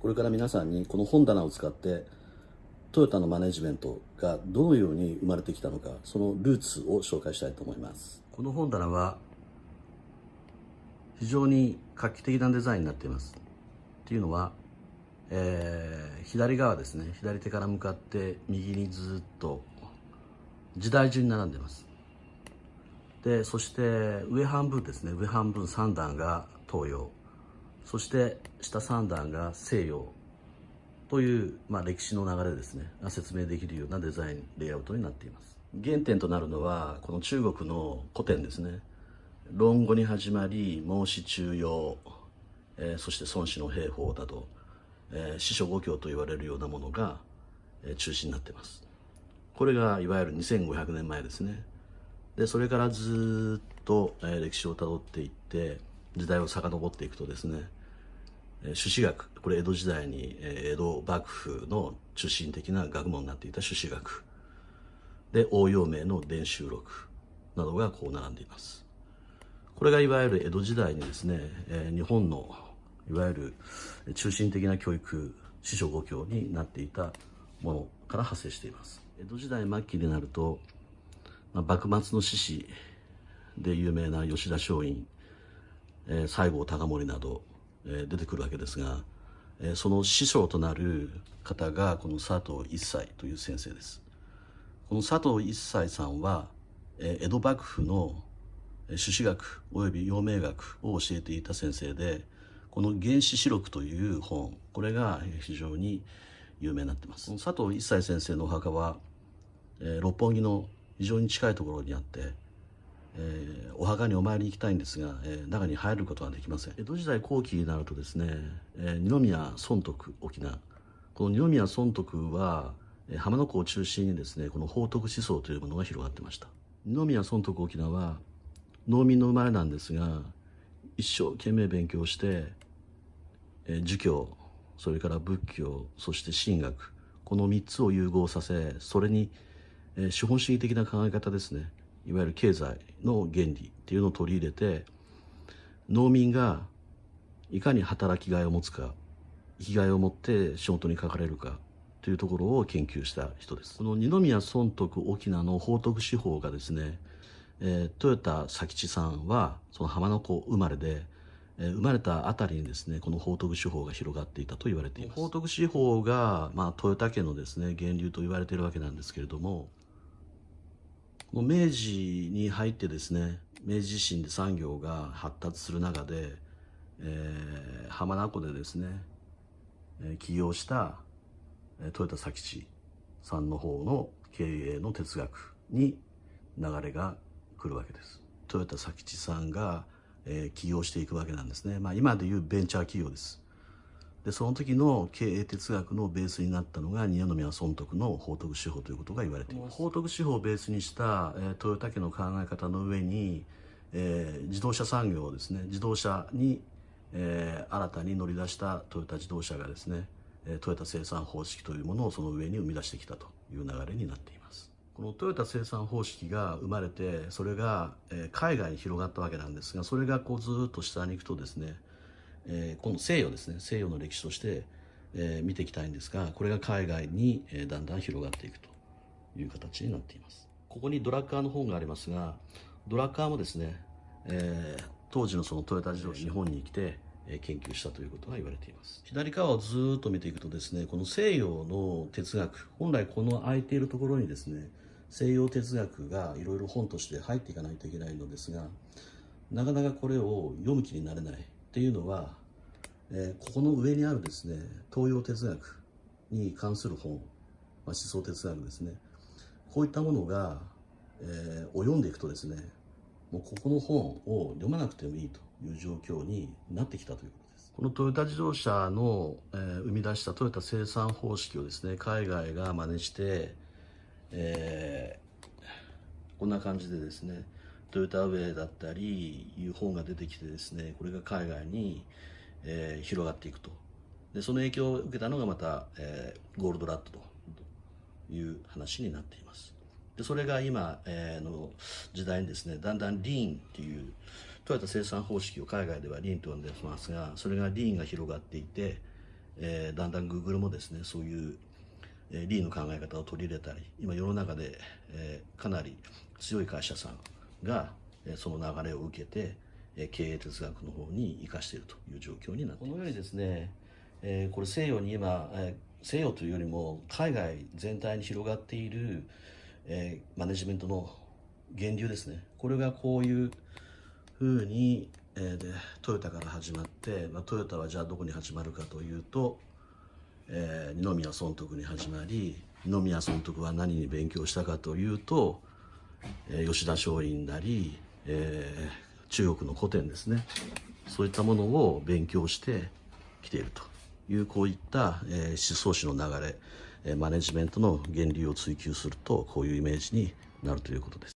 これから皆さんにこの本棚を使ってトヨタのマネジメントがどのように生まれてきたのかそのルーツを紹介したいと思います。この本棚は非常に画期的なデザインになっています。っていうのは、えー、左側ですね。左手から向かって右にずっと時代順に並んでます。でそして上半分ですね。上半分3段が東洋そして下3段が西洋という、まあ、歴史の流れですね。が説明できるようなデザインレイアウトになっています。原点となるのはこの中国の古典ですね。論語に始まり孟子中庸、えー、そして孫子の兵法など、えー、四書五経と言われるようなものが、えー、中心になっています。これがいわゆる2500年前ですね。でそれからずっと、えー、歴史をたどっていって時代を遡っていくとですね朱子学。これ江戸時代に江戸幕府の中心的な学問になっていた朱子学。で応用名の伝習録などがこう並んでいます。これがいわゆる江戸時代にですね日本のいわゆる中心的な教育師匠五教になっていたものから派生しています。江戸時代末期になると、まあ、幕末の志士で有名な吉田松陰、えー、西郷隆盛などえ出てくるわけですが、えその師匠となる方がこの佐藤一切という先生です。この佐藤一切さんは、え江戸幕府の朱子学および陽明学を教えていた先生でこの「原始史録」という本これが非常に有名になってます。佐藤一切先生のお墓は、え六本木の非常に近いところにあってえー、お墓にお参りに行きたいんですが、えー、中に入ることはできません。江戸時代後期になるとですね、えー、二宮尊徳沖縄。この二宮尊徳は、浜名湖を中心にですねこの宝徳思想というものが広がってました。二宮尊徳沖縄は農民の生まれなんですが一生懸命勉強して、えー、儒教それから仏教そして神学この3つを融合させそれに、えー、資本主義的な考え方ですねいわゆる経済の原理っていうのを取り入れて農民がいかに働きがいを持つか生きがいを持って仕事にかかれるかというところを研究した人です。この二宮尊徳沖縄の宝徳司法がですね、えー、豊田佐吉さんはその浜名湖生まれで、えー、生まれたあたりにですねこの宝徳司法が広がっていたと言われています。宝徳司法が、まあ、豊田家のですね源流と言われているわけなんですけれどももう明治に入ってですね明治維新で産業が発達する中で、えー、浜名湖でですね、起業した豊田佐吉さんの方の経営の哲学に流れが来るわけです。豊田佐吉さんが、え、起業していくわけなんですね、まあ、今でいうベンチャー企業です。でその時の経営哲学のベースになったのが二宮尊徳の宝徳司法ということが言われています宝徳司法をベースにした、えー、トヨタ家の考え方の上に、えー、自動車産業ですね自動車に、えー、新たに乗り出したトヨタ自動車がですねトヨタ生産方式というものをその上に生み出してきたという流れになっています。このトヨタ生産方式が生まれてそれが、え海外に広がったわけなんですがそれがこうずっと下に行くとですねえー、今度西洋ですね。西洋の歴史として、えー、見ていきたいんですがこれが海外に、えー、だんだん広がっていくという形になっています。ここにドラッカーの本がありますがドラッカーもですね、えー、当時のそのトヨタ自動車日本に来て研究したということが言われています。左側をずっと見ていくとですねこの西洋の哲学本来この空いているところにですね西洋哲学がいろいろ本として入っていかないといけないのですがなかなかこれを読む気になれないっていうのは、えー、ここの上にあるですね東洋哲学に関する本、まあ、思想哲学ですね。こういったものが、えー、を読んでいくとですねもうここの本を読まなくてもいいという状況になってきたということです。このトヨタ自動車の、えー、生み出したトヨタ生産方式をですね海外が真似して、えー、こんな感じでですねトヨタウェイだったりいう本が出てきてですねこれが海外に、えー、広がっていくと。でその影響を受けたのがまた、えー、ゴールドラッドという話になっています。でそれが今、えー、の時代にですねだんだんリーンっていうトヨタ生産方式を海外ではリーンと呼んでますがそれがリーンが広がっていて、えーだんだん Google もですねそういう、えーリーの考え方を取り入れたり今世の中で、えーかなり強い会社さんが、その流れを受けて、経営哲学の方に生かしているという状況になっています。このようにですね、えーこれ西洋に今、えー西洋というよりも海外全体に広がっている、えーマネジメントの源流ですね。これがこういうふうに、えーでトヨタから始まって、まあ、トヨタはじゃあどこに始まるかというと、えー二宮尊徳に始まり二宮尊徳は何に勉強したかというと、吉田松陰なり、えー中国の古典ですねそういったものを勉強してきているというこういった、えー思想史の流れ、マネジメントの源流を追求するとこういうイメージになるということです。